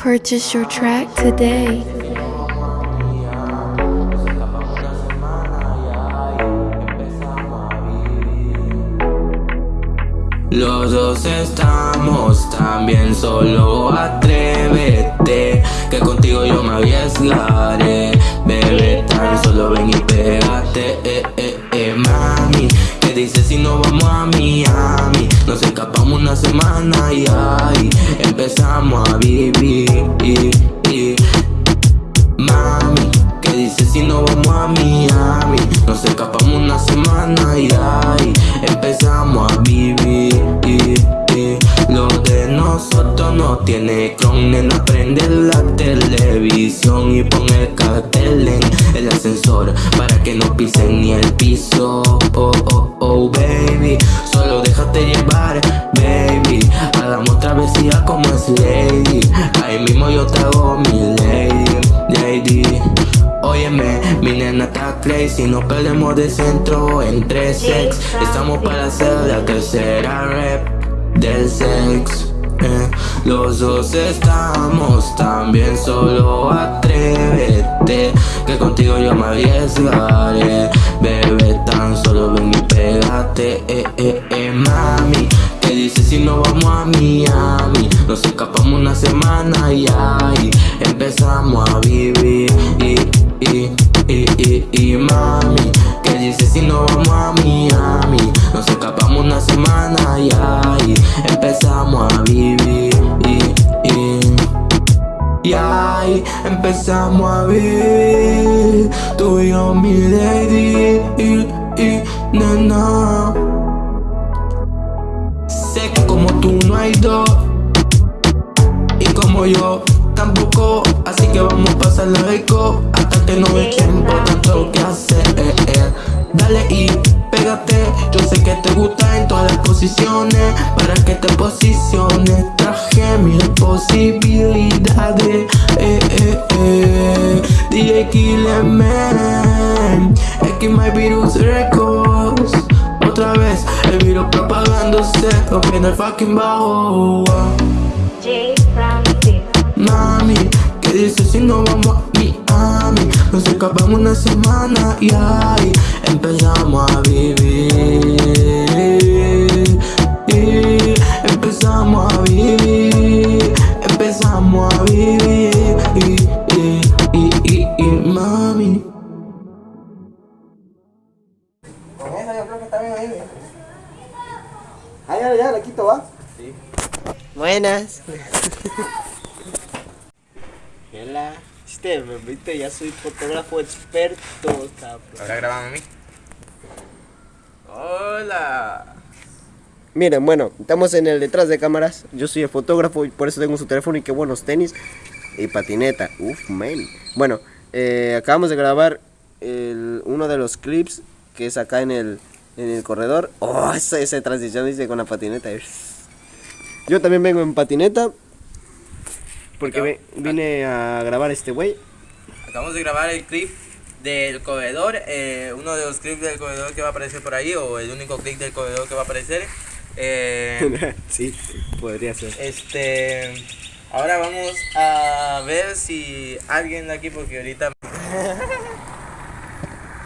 Purchase your track today. Los dos estamos también, solo atrévete Que contigo yo me arriesgaré Bebé, tan solo ven y pégate eh, eh, empezamos a vivir Mami, ¿qué dices si no vamos a Miami? Nos escapamos una semana y ahí no tiene cron, nena, prende la televisión y pon el cartel en el ascensor para que no pisen ni el piso. Oh, oh, oh, baby, solo déjate llevar, baby. Hagamos travesía como es lady. Ahí mismo yo te hago mi lady, lady. Óyeme, mi nena está crazy No perdemos de centro entre sex Estamos para hacer la tercera rep del sex eh. Los dos estamos también Solo atrévete Que contigo yo me arriesgaré. Bebé, tan solo ven y pégate eh, eh, eh, Mami, ¿qué dices si no vamos a Miami? Nos escapamos una semana y ahí Empezamos a vivir. Y, y, y, y mami ¿Qué dices si no vamos a empezamos a vivir. Tú y yo mi lady y, y nena. Sé que como tú no hay dos Y como yo tampoco. Así que vamos a pasarla rico Hasta que no hay tiempo, tanto que hacer eh, eh. Dale y pégate Yo sé que te gusta en todas las posiciones Para que te posiciones mil posibilidades eh, eh, eh. DJ Killer Man X My Virus Records Otra vez el virus propagándose Rompiendo el fucking bajo J. Francis. Mami, ¿qué dices si no vamos a Miami? Nos escapamos una semana y ahí empezamos a vivir esa yo creo que está bien ahí. Ah, ya, ya, la quito, ¿va? Sí. Buenas. Hola. Este, me viste, ya soy fotógrafo experto, cabrón. ¿Ahora grabamos a mí? Hola. Miren, bueno, estamos en el detrás de cámaras. Yo soy el fotógrafo y por eso tengo su teléfono y qué buenos tenis y patineta. Uf, man. Bueno, eh, acabamos de grabar el- uno de los clips que es acá en el, en el corredor. Oh, esa, esa transición dice con la patineta. Yo también vengo en patineta porque ve- vine a grabar este güey. Acabamos de grabar el clip del corredor, eh, uno de los clips del corredor que va a aparecer por ahí, o el único clip del corredor que va a aparecer. Eh, sí, podría ser. este, ahora vamos a ver si alguien de aquí, porque ahorita